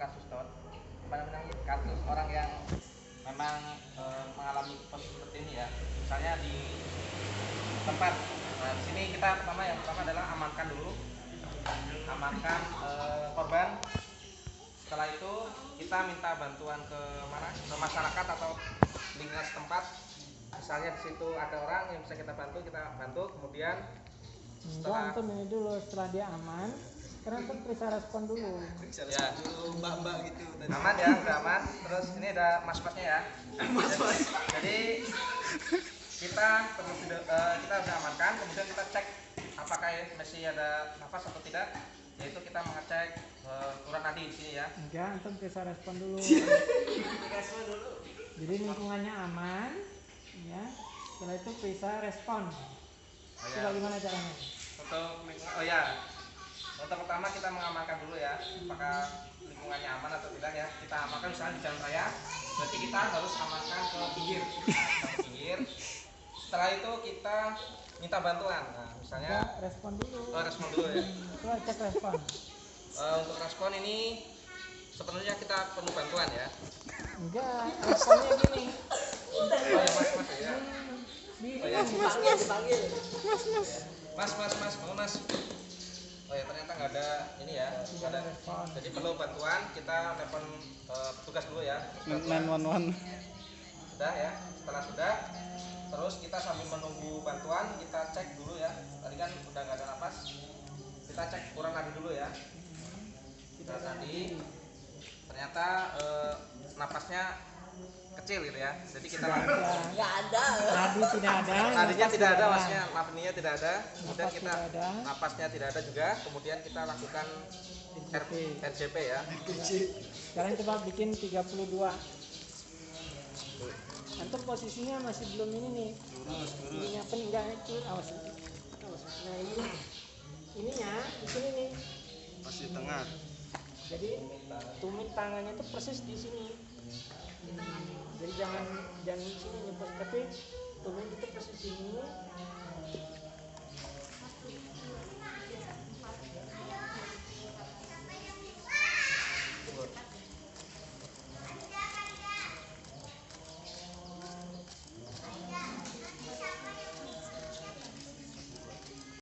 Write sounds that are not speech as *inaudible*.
kasus apa namanya kasus orang yang memang eh, mengalami posisi seperti ini ya? Misalnya di tempat nah di sini kita pertama yang pertama adalah amankan dulu. Amankan eh, korban. Setelah itu kita minta bantuan ke mana? Ke masyarakat atau lingkungan setempat. Misalnya di situ ada orang yang bisa kita bantu kita bantu. Kemudian setelah dulu setelah dia aman, karena antum periksa respon dulu. ya mbak-mbak gitu tadi. aman ya udah aman terus ini ada maskotnya ya jadi, jadi kita perlu eh, kita udah amankan kemudian kita cek apakah masih ada nafas atau tidak yaitu kita mengecek eh, urat nadi di sini ya Enggak, antum periksa respon dulu. *laughs* Dikasih dulu. Jadi lingkungannya aman, ya. Setelah itu periksa respon. Oh, ya. bagaimana caranya? untuk oh ya untuk pertama kita mengamankan dulu ya apakah lingkungannya aman atau tidak ya kita amankan misalnya di jalan raya berarti kita harus amankan ke pinggir ke pinggir setelah itu kita minta bantuan nah misalnya Enggak, respon dulu. oh, respon dulu ya cek respon. Eh, untuk respon ini sebenarnya kita perlu bantuan ya Enggak, responnya gini. oh ya mas mas ya oh ya Dipanggil, dipanggil. mas mas mas mau mas oh ya ternyata nggak ada ini ya nggak ada. Jadi perlu bantuan kita telepon eh, petugas dulu ya. 911 sudah ya setelah sudah. Terus kita sambil menunggu bantuan kita cek dulu ya. Tadi kan udah nggak ada napas. Kita cek kurang nadi dulu ya. Kita tadi ternyata eh, napasnya kecil gitu ya jadi kita. Nggak ada. Nadi tidak ada. nadinya napas tidak ada maksudnya nafasnya tidak ada kemudian Napas kita tidak ada. napasnya tidak ada juga kemudian kita lakukan R- RJP. RJP ya Sekarang coba bikin 32. Antum posisinya masih belum ini nih. Ininya peninggal itu awas. Awas. Nah ini ininya di sini nih. masih tengah Jadi tumit tangannya tuh persis di sini. Jadi jangan jangan sini Bos. tapi itu persis di sini.